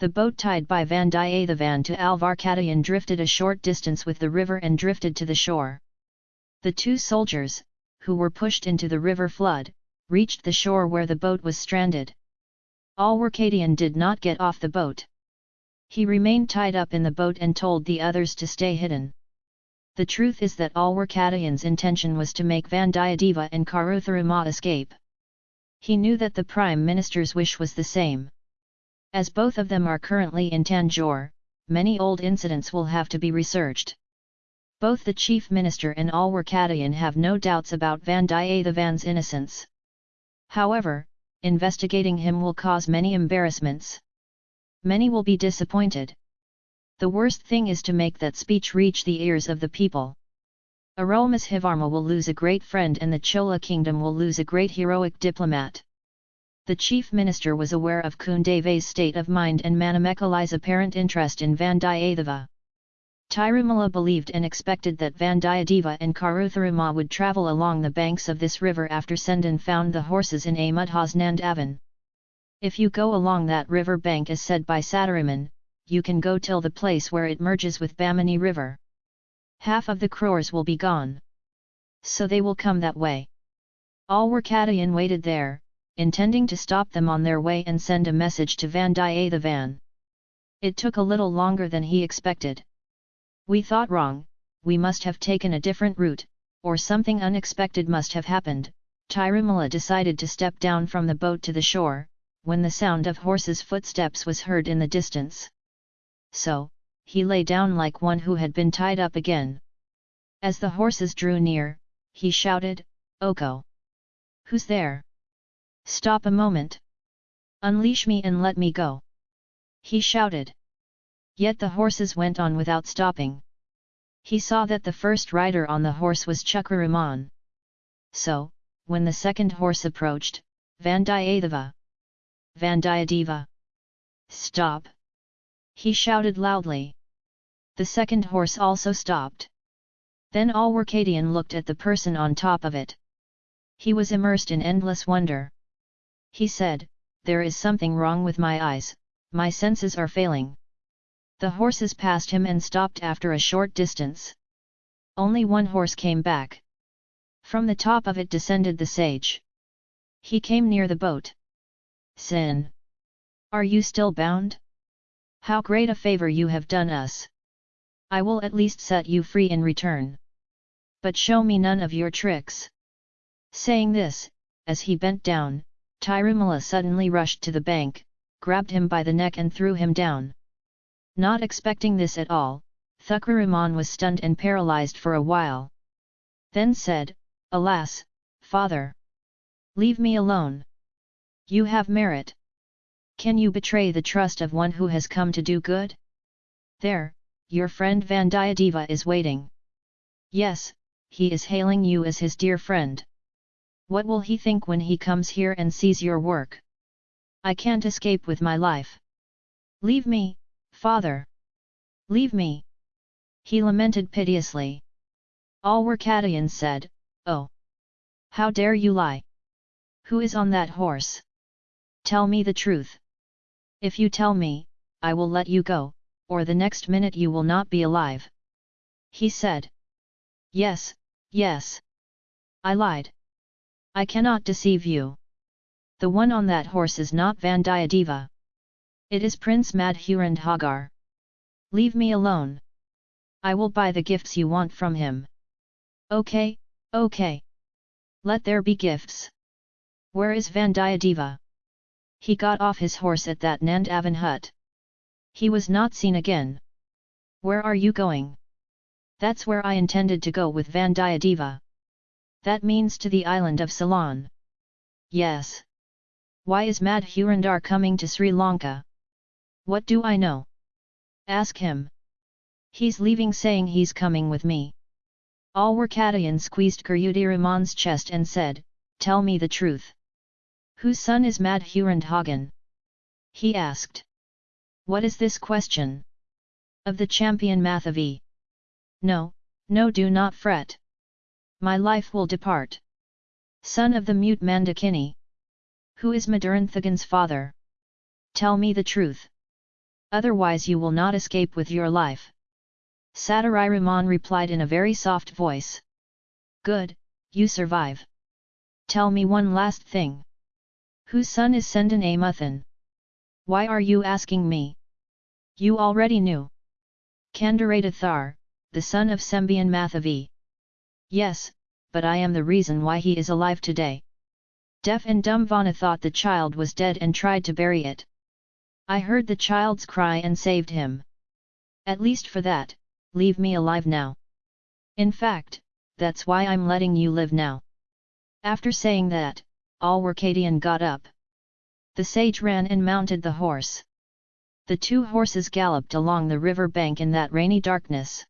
The boat tied by Vandiyathevan to Alvarkadayan drifted a short distance with the river and drifted to the shore. The two soldiers, who were pushed into the river flood, reached the shore where the boat was stranded. Alwarkadian did not get off the boat. He remained tied up in the boat and told the others to stay hidden. The truth is that Alwarkadayan's intention was to make Vandiyadeva and Karutharama escape. He knew that the Prime Minister's wish was the same. As both of them are currently in Tanjore, many old incidents will have to be researched. Both the Chief Minister and Alwarkadayan have no doubts about Vandiyathevan's innocence. However, investigating him will cause many embarrassments. Many will be disappointed. The worst thing is to make that speech reach the ears of the people. Arulmozhivarma will lose a great friend and the Chola kingdom will lose a great heroic diplomat. The chief minister was aware of Kundeve's state of mind and Manimekalai's apparent interest in Vandiyadeva. Tirumala believed and expected that Vandiyadeva and Karutharama would travel along the banks of this river after Sendan found the horses in Amudhas Nandavan. If you go along that river bank as said by Sataraman, you can go till the place where it merges with Bamini river. Half of the crores will be gone. So they will come that way. Alwarkadayan waited there, intending to stop them on their way and send a message to Vandiyathevan. It took a little longer than he expected. We thought wrong, we must have taken a different route, or something unexpected must have happened. Tirumala decided to step down from the boat to the shore, when the sound of horses' footsteps was heard in the distance. So, he lay down like one who had been tied up again. As the horses drew near, he shouted, Oko! Who's there? Stop a moment! Unleash me and let me go! He shouted. Yet the horses went on without stopping. He saw that the first rider on the horse was Chakraraman. So, when the second horse approached, Vandiyadeva! Vandiyadeva! Stop! He shouted loudly. The second horse also stopped. Then Alwarkadian looked at the person on top of it. He was immersed in endless wonder. He said, There is something wrong with my eyes, my senses are failing. The horses passed him and stopped after a short distance. Only one horse came back. From the top of it descended the sage. He came near the boat. Sin! Are you still bound? How great a favor you have done us! I will at least set you free in return. But show me none of your tricks. Saying this, as he bent down, Tirumala suddenly rushed to the bank, grabbed him by the neck and threw him down. Not expecting this at all, Thukkaraman was stunned and paralyzed for a while. Then said, Alas, father! Leave me alone! You have merit! Can you betray the trust of one who has come to do good? There, your friend Vandiyadeva is waiting. Yes, he is hailing you as his dear friend. What will he think when he comes here and sees your work? I can't escape with my life. Leave me, father! Leave me! He lamented piteously. All Alwarkadayan said, Oh! How dare you lie? Who is on that horse? Tell me the truth. If you tell me, I will let you go, or the next minute you will not be alive. He said. Yes, yes. I lied. I cannot deceive you. The one on that horse is not Vandiyadeva. It is Prince Madhurandhagar. Leave me alone. I will buy the gifts you want from him. Okay, okay. Let there be gifts. Where is Vandiyadeva? He got off his horse at that Nandavan hut. He was not seen again. Where are you going? That's where I intended to go with Vandiyadeva. That means to the island of Ceylon. Yes. Why is Madhurandhar coming to Sri Lanka? What do I know? Ask him. He's leaving saying he's coming with me. All Alwarkadayan squeezed Kuryudiraman's chest and said, Tell me the truth. Whose son is Madhurandhagan? He asked. What is this question? Of the Sembian Mathavi. No, no do not fret my life will depart. Son of the mute Mandakini. Who is Maduranthagan's father? Tell me the truth. Otherwise you will not escape with your life. Satyriramon replied in a very soft voice. Good, you survive. Tell me one last thing. Whose son is Sendan Amuthan? Why are you asking me? You already knew. Kandaradathar, the son of Sembian Mathavi. Yes, but I am the reason why he is alive today. Deaf and dumb Vana thought the child was dead and tried to bury it. I heard the child's cry and saved him. At least for that, leave me alive now. In fact, that's why I'm letting you live now. After saying that, Alwarkadian got up. The sage ran and mounted the horse. The two horses galloped along the river bank in that rainy darkness.